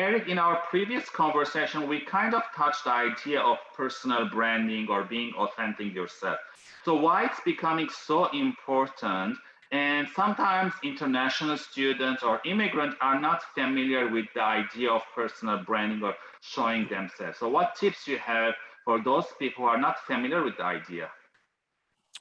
Eric, in our previous conversation, we kind of touched the idea of personal branding or being authentic yourself. So why it's becoming so important and sometimes international students or immigrants are not familiar with the idea of personal branding or showing themselves. So what tips you have for those people who are not familiar with the idea?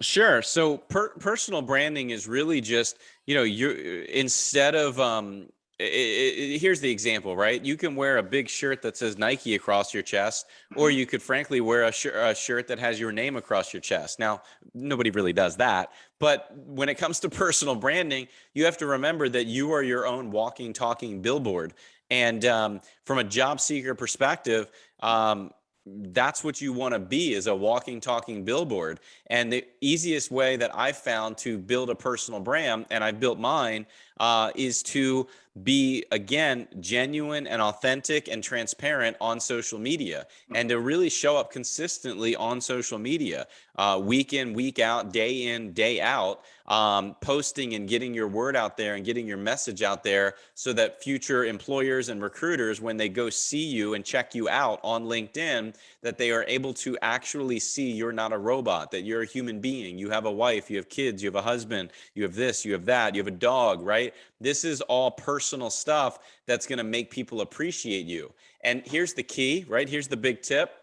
Sure. So per personal branding is really just, you know, you instead of um it, it, here's the example, right? You can wear a big shirt that says Nike across your chest, or mm-hmm. you could frankly wear a, sh a, shirt that has your name across your chest. Now, nobody really does that. But when it comes to personal branding, you have to remember that you are your own walking, talking billboard. And um, from a job seeker perspective, um, that's what you want to be is a walking talking billboard and the easiest way that i've found to build a personal brand and i built mine uh, is to be again genuine and authentic and transparent on social media and to really show up consistently on social media uh, week in week out day in day out um, posting and getting your word out there and getting your message out there so that future employers and recruiters when they go see you and check you out on linkedin that they are able to actually see you're not a robot that you're a human being. You have a wife you have kids you have a husband you have this you have that you have a dog right? This is all personal stuff that's going to make people appreciate you. And here's the key, right? Here's the big tip.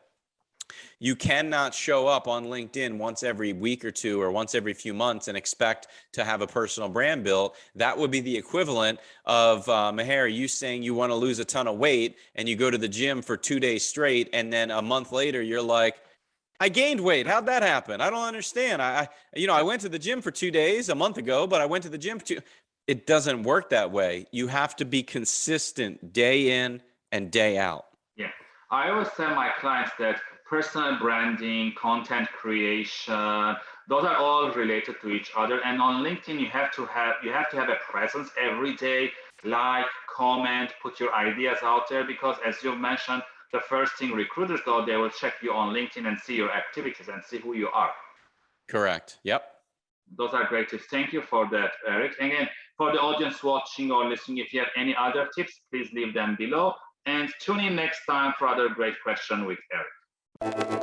You cannot show up on LinkedIn once every week or two or once every few months and expect to have a personal brand built. That would be the equivalent of uh, Meher, you saying you want to lose a ton of weight and you go to the gym for two days straight. And then a month later, you're like, I gained weight. How'd that happen? I don't understand. I, I, you know, I went to the gym for two days a month ago, but I went to the gym for two it doesn't work that way. You have to be consistent day in and day out. Yeah. I always tell my clients that personal branding, content creation, those are all related to each other. And on LinkedIn, you have to have you have to have a presence every day, like, comment, put your ideas out there because as you mentioned, the first thing recruiters do, they will check you on LinkedIn and see your activities and see who you are. Correct. Yep. Those are great tips. Thank you for that, Eric. Again, for the audience watching or listening, if you have any other tips, please leave them below and tune in next time for other great question with Eric.